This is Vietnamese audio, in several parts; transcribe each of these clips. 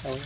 Đây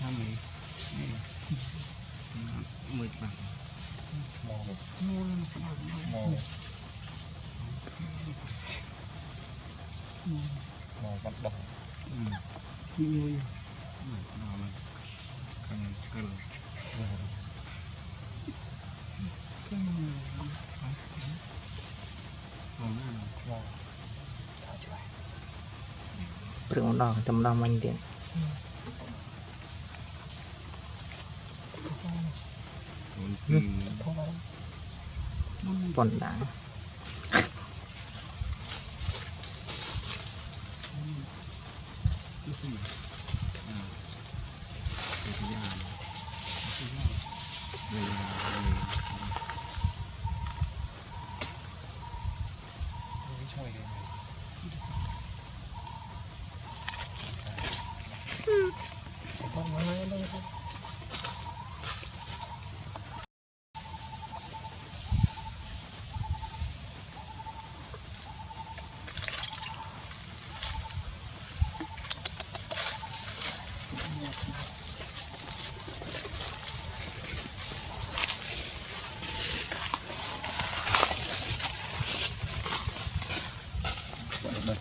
nó qua cho Nè. Quay sâu màu bắt đầu Vui. Beri undang, jam main dia. Pondang. được trong ต้นหนัง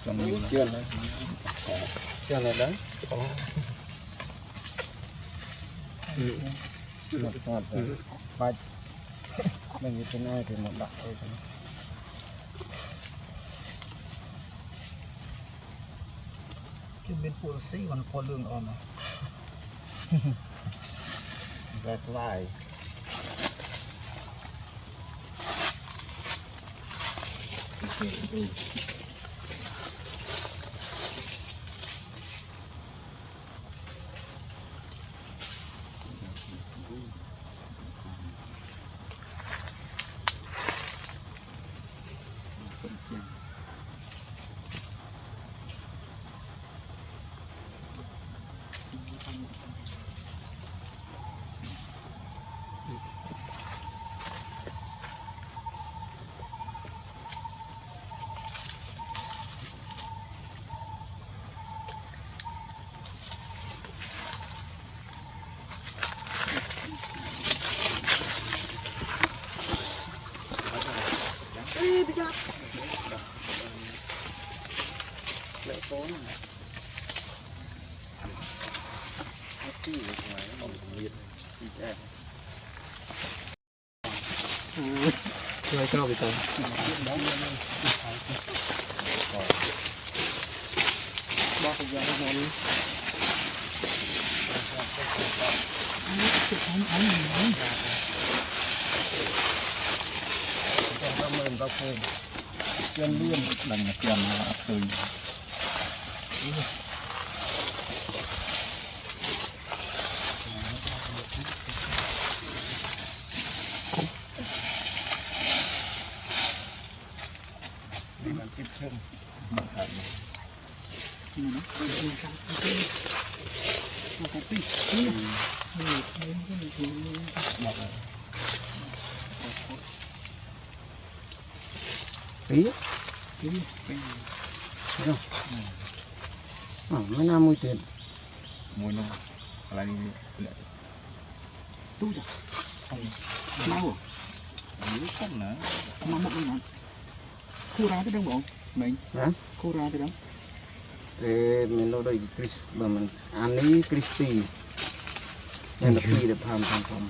trong nhiều chưa lên chưa lên đấy một ngọt rồi ba mình như thế này thì một đặc thôi cái bên phụ sĩ còn có lương on mà, rất line lỡ cố này hết chi rồi này còn nhiệt chơi cho bị tao ba cái giá nó đi Hãy subscribe cho kênh Ghiền Mì Gõ Để không bỏ lỡ những video hấp dẫn tiền liên lần tiền từ Thank you. ý. Thấy không ở mấy năm môi tiền môi năm là đi. Tu rồi mau rồi giữ không nữa mà một mình ăn khô ra tới đâu bộ? Mình. Hả? Khô ra tới đâu? Thế mình lo đây Chris mà mình anh ấy Christy. Nên là phi được tham tham tham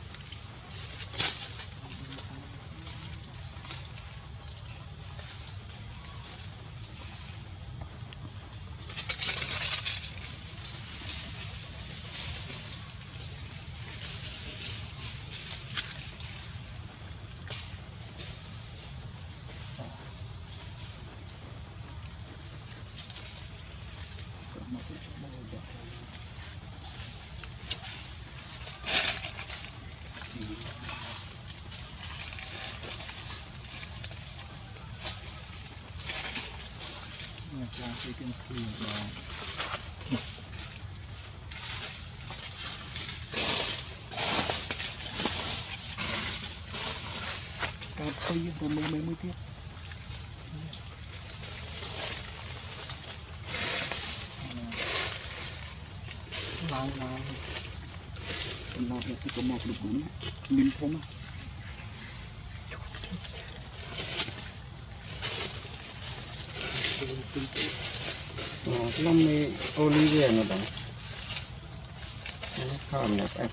the glass you can clean it now. Càng clean rồi mới mới mới tiếp. Lại lại. Mình làm được cái cơm mọc được cũng mình không à. อ๋อต้องมีโอลิเวียนะบ้างข้ามเนี่ย